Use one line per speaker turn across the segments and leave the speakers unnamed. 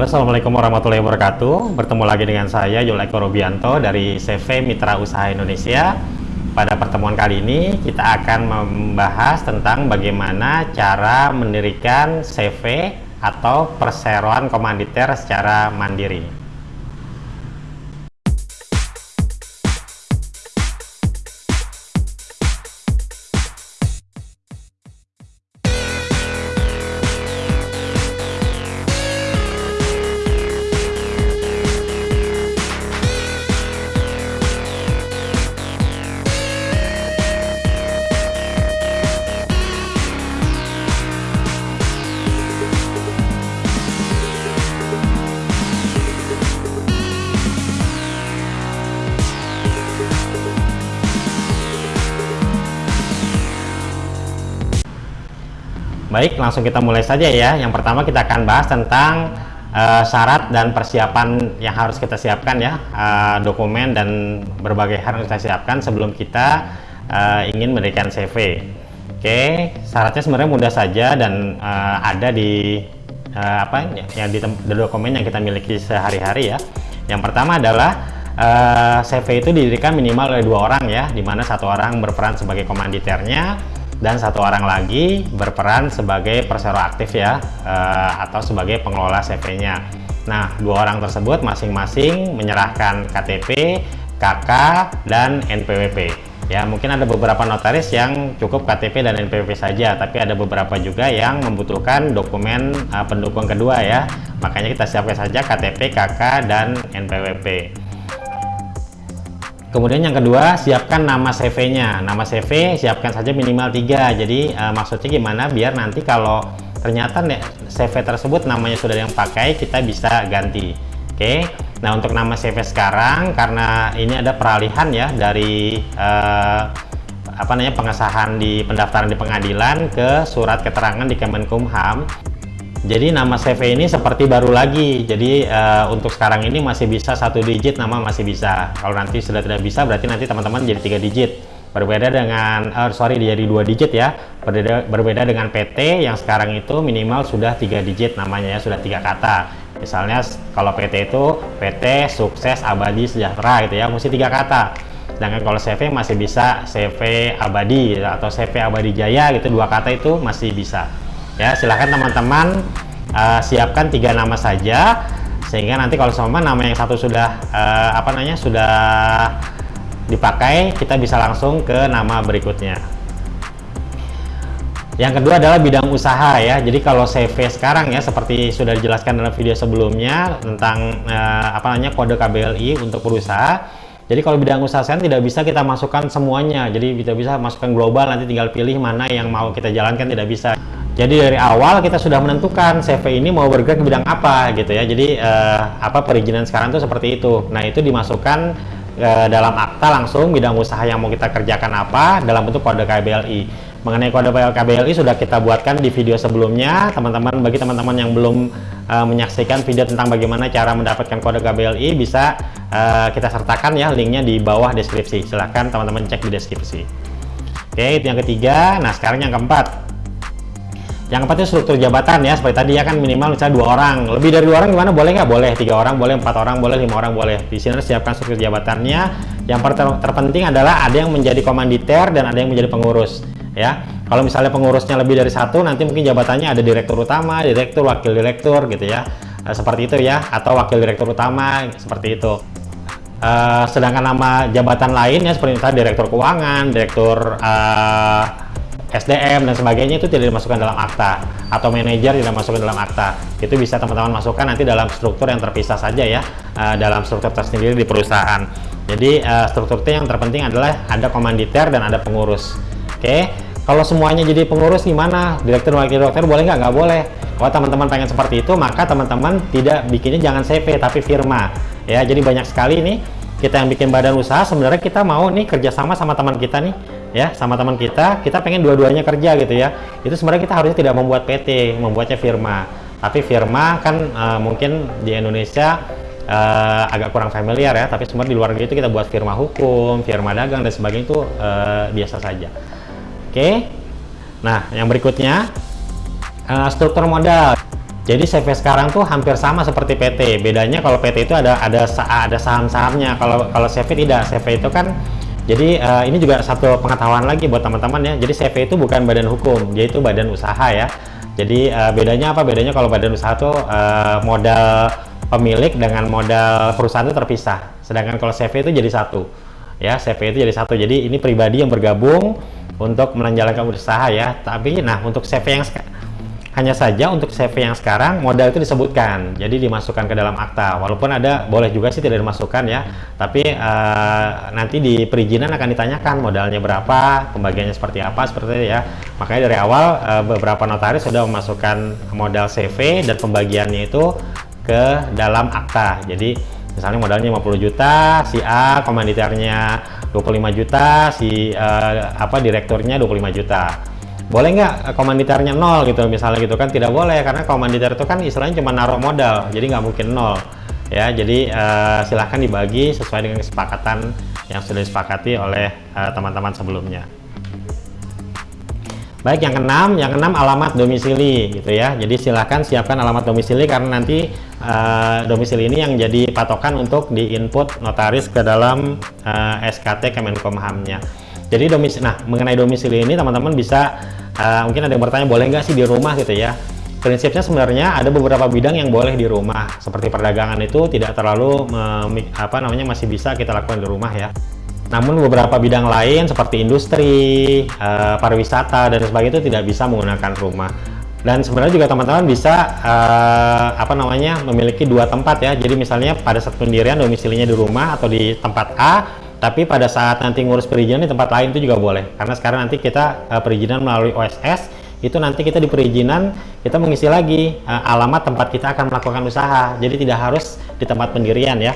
Assalamualaikum warahmatullahi wabarakatuh. Bertemu lagi dengan saya Yul Eko Robianto dari CV Mitra Usaha Indonesia. Pada pertemuan kali ini kita akan membahas tentang bagaimana cara mendirikan CV atau perseroan komanditer secara mandiri Baik, langsung kita mulai saja ya. Yang pertama kita akan bahas tentang uh, syarat dan persiapan yang harus kita siapkan ya, uh, dokumen dan berbagai hal yang kita siapkan sebelum kita uh, ingin memberikan CV. Oke, syaratnya sebenarnya mudah saja dan uh, ada di uh, apa yang di, di dokumen yang kita miliki sehari-hari ya. Yang pertama adalah uh, CV itu didirikan minimal oleh dua orang ya, di mana satu orang berperan sebagai komanditernya dan satu orang lagi berperan sebagai persero aktif ya uh, atau sebagai pengelola CV-nya. Nah, dua orang tersebut masing-masing menyerahkan KTP, KK, dan NPWP. Ya, mungkin ada beberapa notaris yang cukup KTP dan NPWP saja, tapi ada beberapa juga yang membutuhkan dokumen uh, pendukung kedua ya. Makanya kita siapkan saja KTP, KK, dan NPWP. Kemudian yang kedua, siapkan nama CV-nya. Nama CV siapkan saja minimal tiga. Jadi uh, maksudnya gimana? Biar nanti kalau ternyata CV tersebut namanya sudah yang pakai, kita bisa ganti. Oke. Nah untuk nama CV sekarang, karena ini ada peralihan ya dari uh, apa namanya pengesahan di pendaftaran di pengadilan ke surat keterangan di Kemenkumham jadi nama CV ini seperti baru lagi. Jadi uh, untuk sekarang ini masih bisa satu digit nama masih bisa. Kalau nanti sudah tidak bisa berarti nanti teman-teman jadi tiga digit. Berbeda dengan, uh, sorry jadi dua digit ya. Berbeda, berbeda dengan PT yang sekarang itu minimal sudah tiga digit namanya ya sudah tiga kata. Misalnya kalau PT itu PT sukses abadi sejahtera gitu ya, mesti tiga kata. Sedangkan kalau CV masih bisa CV abadi atau CV abadi jaya gitu dua kata itu masih bisa ya silahkan teman-teman uh, siapkan tiga nama saja sehingga nanti kalau sama nama yang satu sudah uh, apa namanya sudah dipakai kita bisa langsung ke nama berikutnya. Yang kedua adalah bidang usaha ya. Jadi kalau CV sekarang ya seperti sudah dijelaskan dalam video sebelumnya tentang uh, apa namanya kode KBLI untuk perusahaan jadi kalau bidang usaha saya tidak bisa kita masukkan semuanya. Jadi kita bisa masukkan global nanti tinggal pilih mana yang mau kita jalankan tidak bisa jadi dari awal kita sudah menentukan CV ini mau bergerak ke bidang apa gitu ya. Jadi uh, apa perizinan sekarang tuh seperti itu. Nah itu dimasukkan uh, dalam akta langsung bidang usaha yang mau kita kerjakan apa dalam bentuk kode KBLI. Mengenai kode KBLI sudah kita buatkan di video sebelumnya. Teman-teman bagi teman-teman yang belum uh, menyaksikan video tentang bagaimana cara mendapatkan kode KBLI bisa uh, kita sertakan ya linknya di bawah deskripsi. Silahkan teman-teman cek di deskripsi. Oke itu yang ketiga. Nah sekarang yang keempat yang keempat itu struktur jabatan ya seperti tadi ya kan minimal misalnya dua orang. Lebih dari dua orang gimana? Boleh nggak? Boleh. Tiga orang boleh empat orang boleh lima orang boleh. Di sini harus siapkan struktur jabatannya. Yang ter terpenting adalah ada yang menjadi komanditer dan ada yang menjadi pengurus ya. Kalau misalnya pengurusnya lebih dari satu nanti mungkin jabatannya ada direktur utama direktur wakil direktur gitu ya. E, seperti itu ya. Atau wakil direktur utama seperti itu. E, sedangkan nama jabatan lainnya seperti misalnya direktur keuangan direktur e, SDM dan sebagainya itu tidak dimasukkan dalam akta. Atau manajer tidak masukkan dalam akta. Itu bisa teman-teman masukkan nanti dalam struktur yang terpisah saja ya uh, dalam struktur tersendiri di perusahaan. Jadi uh, struktur T yang terpenting adalah ada komanditer dan ada pengurus. Oke? Okay? kalau semuanya jadi pengurus gimana? Direktur wakil direktur boleh nggak? Nggak boleh. Kalau teman-teman pengen seperti itu maka teman-teman tidak bikinnya jangan CV tapi firma. Ya jadi banyak sekali nih kita yang bikin badan usaha. Sebenarnya kita mau nih kerjasama sama teman kita nih ya sama teman kita kita pengen dua-duanya kerja gitu ya itu sebenarnya kita harusnya tidak membuat PT membuatnya firma tapi firma kan uh, mungkin di Indonesia uh, agak kurang familiar ya tapi sebenarnya di luar negeri itu kita buat firma hukum firma dagang dan sebagainya itu uh, biasa saja oke nah yang berikutnya uh, struktur modal Jadi CV sekarang tuh hampir sama seperti PT. Bedanya kalau PT itu ada ada ada saham-sahamnya. Kalau kalau CV tidak. CV itu kan jadi uh, ini juga satu pengetahuan lagi buat teman-teman ya. Jadi CV itu bukan badan hukum, dia itu badan usaha ya. Jadi uh, bedanya apa? Bedanya kalau badan usaha tuh uh, modal pemilik dengan modal perusahaan itu terpisah. Sedangkan kalau CV itu jadi satu. Ya, CV itu jadi satu. Jadi ini pribadi yang bergabung untuk menjalankan usaha ya. Tapi nah untuk CV yang hanya saja untuk CV yang sekarang modal itu disebutkan, jadi dimasukkan ke dalam akta. Walaupun ada boleh juga sih tidak dimasukkan ya, tapi uh, nanti di perizinan akan ditanyakan modalnya berapa, pembagiannya seperti apa, seperti itu ya. Makanya dari awal uh, beberapa notaris sudah memasukkan modal CV dan pembagiannya itu ke dalam akta. Jadi misalnya modalnya 50 juta, si A komanditernya 25 juta, si uh, apa direkturnya 25 juta boleh nggak eh, komanditernya nol gitu misalnya gitu kan? Tidak boleh karena komanditer itu kan istilahnya cuma naruh modal jadi nggak mungkin nol. Ya jadi uh, silahkan dibagi sesuai dengan kesepakatan yang sudah disepakati oleh eh, teman-teman uh, sebelumnya. Baik yang keenam yang keenam alamat domisili gitu ya. Jadi silahkan siapkan alamat domisili karena nanti uh, domisili ini yang jadi patokan untuk di input notaris ke dalam uh, SKT Kemenkumhamnya jadi domisili nah mengenai domisili ini teman-teman bisa uh, mungkin ada yang bertanya boleh nggak sih di rumah gitu ya? Prinsipnya sebenarnya ada beberapa bidang yang boleh di rumah. Seperti perdagangan itu tidak terlalu apa namanya masih bisa kita lakukan di rumah ya. Namun beberapa bidang lain seperti industri uh, pariwisata dan sebagainya itu tidak bisa menggunakan rumah. Dan sebenarnya juga teman-teman bisa uh, apa namanya memiliki dua tempat ya. Jadi misalnya pada saat pendirian domisilinya di rumah atau di tempat A tapi pada saat nanti ngurus perizinan di tempat lain itu juga boleh. Karena sekarang nanti kita uh, perizinan melalui OSS itu nanti kita di perizinan kita mengisi lagi uh, alamat tempat kita akan melakukan usaha. Jadi tidak harus di tempat pendirian ya.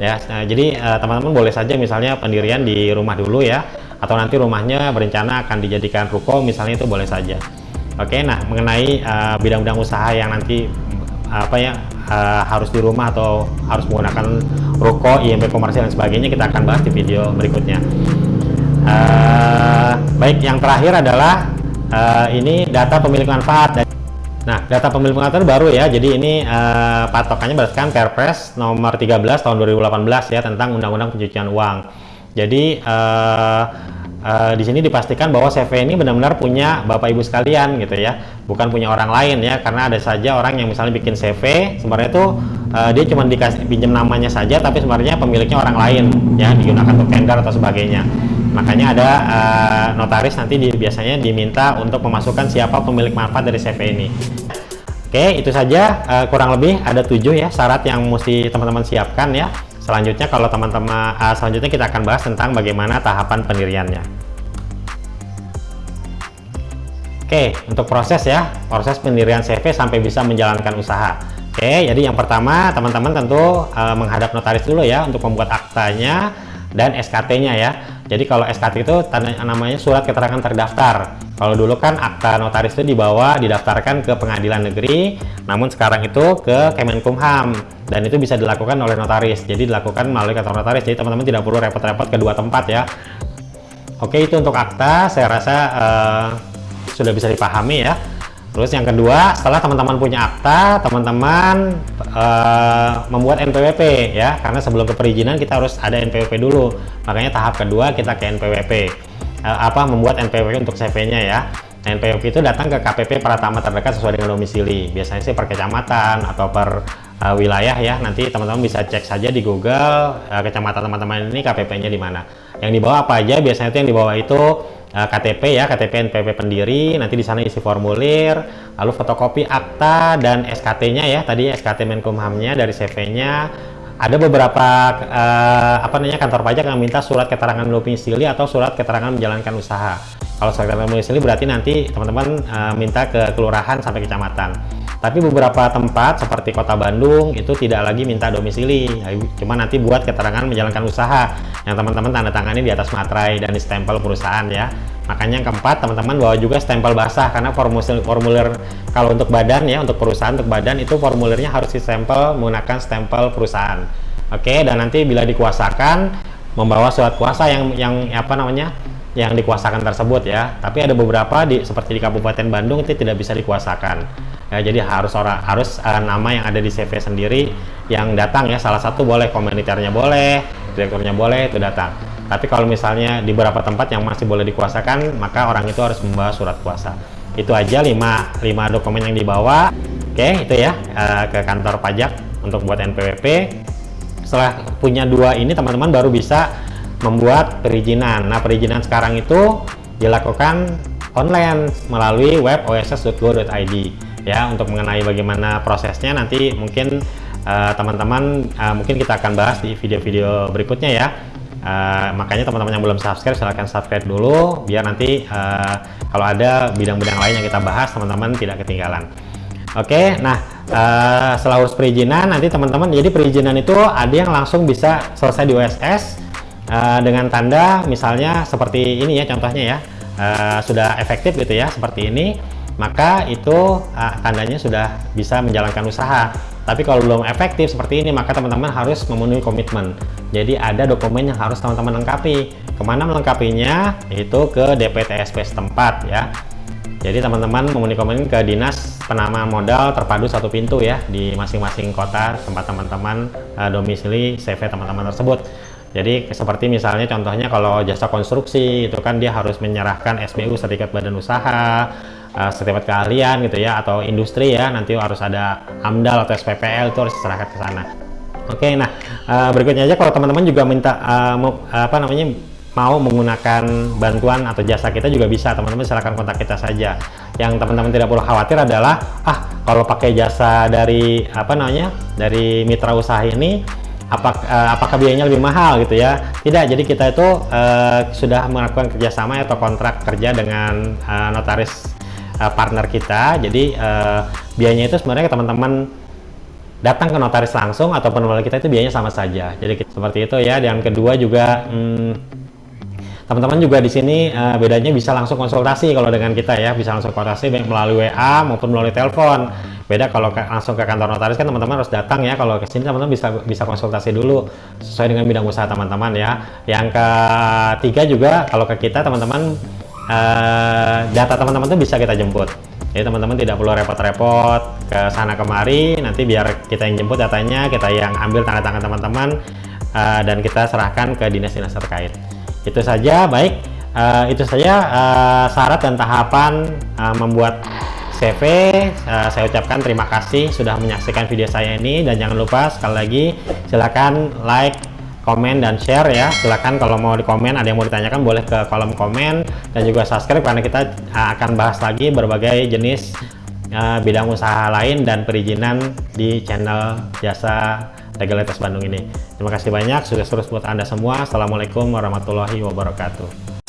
Ya nah, jadi eh, teman-teman uh, boleh saja misalnya pendirian di rumah dulu ya atau nanti rumahnya berencana akan dijadikan ruko misalnya itu boleh saja. Oke nah mengenai bidang-bidang uh, usaha yang nanti apa ya uh, harus di rumah atau harus menggunakan ruko, IMP komersial dan sebagainya kita akan bahas di video berikutnya. Uh, baik, yang terakhir adalah uh, ini data pemilik manfaat. Nah, data pemilik manfaat baru ya. Jadi ini uh, patokannya berdasarkan Perpres nomor 13 tahun 2018 ya tentang Undang-Undang Pencucian Uang. Jadi uh, uh, di sini dipastikan bahwa CV ini benar-benar punya Bapak Ibu sekalian gitu ya, bukan punya orang lain ya, karena ada saja orang yang misalnya bikin CV, sebenarnya itu uh, dia cuma dikasih pinjam namanya saja, tapi sebenarnya pemiliknya orang lain ya, digunakan untuk tender atau sebagainya. Makanya ada uh, notaris nanti di, biasanya diminta untuk memasukkan siapa pemilik manfaat dari CV ini. Oke, itu saja uh, kurang lebih ada tujuh ya syarat yang mesti teman-teman siapkan ya. Selanjutnya kalau teman-teman uh, selanjutnya kita akan bahas tentang bagaimana tahapan pendiriannya. Oke, untuk proses ya, proses pendirian CV sampai bisa menjalankan usaha. Oke, jadi yang pertama teman-teman tentu uh, menghadap notaris dulu ya untuk membuat aktanya dan SKT-nya ya. Jadi kalau SKT itu tanda namanya surat keterangan terdaftar. Kalau dulu kan akta notaris itu dibawa didaftarkan ke pengadilan negeri, namun sekarang itu ke Kemenkumham dan itu bisa dilakukan oleh notaris. Jadi dilakukan melalui kantor notaris. Jadi teman-teman tidak perlu repot-repot ke dua tempat ya. Oke, itu untuk akta saya rasa uh, sudah bisa dipahami ya. Terus yang kedua, setelah teman-teman punya akta, teman-teman uh, membuat NPWP ya, karena sebelum ke perizinan kita harus ada NPWP dulu. Makanya tahap kedua kita ke NPWP. Uh, eh, apa membuat NPWP untuk CV-nya ya. NPWP itu datang ke KPP Pratama terdekat sesuai dengan domisili. Biasanya sih per kecamatan atau per uh, wilayah ya. Nanti teman-teman bisa cek saja di Google uh, kecamatan teman-teman ini KPP-nya di mana. Yang dibawa apa aja? Biasanya itu yang dibawa itu uh, KTP ya, KTP NPP pendiri, nanti di sana isi formulir, lalu fotokopi akta dan SKT-nya ya, tadi SKT Menkumhamnya dari CV-nya. Ada beberapa uh, apa namanya kantor pajak yang minta surat keterangan domisili atau surat keterangan menjalankan usaha. Kalau surat keterangan domisili berarti nanti teman-teman uh, minta ke kelurahan sampai kecamatan. Tapi beberapa tempat seperti Kota Bandung itu tidak lagi minta domisili, cuma nanti buat keterangan menjalankan usaha yang teman-teman tanda tangani di atas materai dan di stempel perusahaan ya. Makanya yang keempat teman-teman bawa juga stempel basah karena formulir formulir kalau untuk badan ya untuk perusahaan untuk badan itu formulirnya harus stempel menggunakan stempel perusahaan. Oke dan nanti bila dikuasakan membawa surat kuasa yang yang apa namanya yang dikuasakan tersebut ya. Tapi ada beberapa di seperti di Kabupaten Bandung itu tidak bisa dikuasakan. Ya, jadi harus orang harus uh, nama yang ada di CV sendiri yang datang ya. Salah satu boleh komuniternya boleh, direkturnya boleh itu datang. Tapi kalau misalnya di beberapa tempat yang masih boleh dikuasakan, maka orang itu harus membawa surat kuasa. Itu aja 5 5 dokumen yang dibawa. Oke, itu ya uh, ke kantor pajak untuk buat NPWP. Setelah punya dua ini teman-teman baru bisa membuat perizinan. Nah, perizinan sekarang itu dilakukan online melalui web oss.go.id ya untuk mengenai bagaimana prosesnya nanti mungkin eh, teman-teman uh, uh, mungkin kita akan bahas di video-video berikutnya ya. Uh, makanya teman-teman yang belum subscribe silahkan subscribe dulu biar nanti uh, kalau ada bidang-bidang lain yang kita bahas teman-teman tidak ketinggalan. Oke, okay, nah uh, setelah urus perizinan nanti teman-teman jadi perizinan itu ada yang langsung bisa selesai di OSS uh, dengan tanda misalnya seperti ini ya contohnya ya uh, sudah efektif gitu ya seperti ini maka itu uh, tandanya sudah bisa menjalankan usaha. Tapi kalau belum efektif seperti ini maka teman-teman harus memenuhi komitmen. Jadi ada dokumen yang harus teman-teman lengkapi. Ke mana melengkapinya? Itu ke DPTSP setempat ya. Jadi teman-teman memenuhi komitmen ke dinas penama modal terpadu satu pintu ya di masing-masing kota tempat teman-teman uh, domisili CV teman-teman tersebut. Jadi seperti misalnya contohnya kalau jasa konstruksi itu kan dia harus menyerahkan SBU sertifikat badan usaha, uh, sertifikat keahlian gitu ya atau industri ya nanti harus ada AMDAL atau SPPL itu harus diserahkan ke sana. Oke, nah uh, berikutnya aja kalau teman-teman juga minta uh, apa namanya mau menggunakan bantuan atau jasa kita juga bisa teman-teman silahkan kontak kita saja yang teman-teman tidak perlu khawatir adalah ah kalau pakai jasa dari apa namanya dari mitra usaha ini apakah, apakah biayanya lebih mahal gitu ya tidak jadi kita itu uh, sudah melakukan kerjasama atau kontrak kerja dengan uh, notaris uh, partner kita. Jadi uh, biayanya itu sebenarnya teman-teman datang ke notaris langsung atau penulis kita itu biayanya sama saja. Jadi seperti itu ya. Dan kedua juga hmm, teman-teman juga di sini uh, bedanya bisa langsung konsultasi kalau dengan kita ya. Bisa langsung konsultasi baik melalui WA maupun melalui telepon. Beda kalau ke, langsung ke kantor notaris kan teman-teman harus datang ya. Kalau ke sini teman-teman bisa bisa konsultasi dulu sesuai dengan bidang usaha teman-teman ya. Yang ketiga juga kalau ke kita teman-teman uh, data teman-teman itu bisa kita jemput. Jadi teman-teman tidak perlu repot-repot ke sana kemari. Nanti biar kita yang jemput datanya kita yang ambil tanda tangan teman-teman uh, dan kita serahkan ke dinas-dinas terkait. Itu saja baik. Uh, itu saja uh, syarat dan tahapan uh, membuat CV uh, saya ucapkan terima kasih sudah menyaksikan video saya ini. Dan jangan lupa sekali lagi silakan like komen dan share ya silakan kalau mau di komen ada yang mau ditanyakan boleh ke kolom komen dan juga subscribe karena kita akan bahas lagi berbagai jenis uh, bidang usaha lain dan perizinan di channel jasa legalitas Bandung ini. Terima kasih banyak, sukses terus buat Anda semua. Assalamualaikum warahmatullahi wabarakatuh.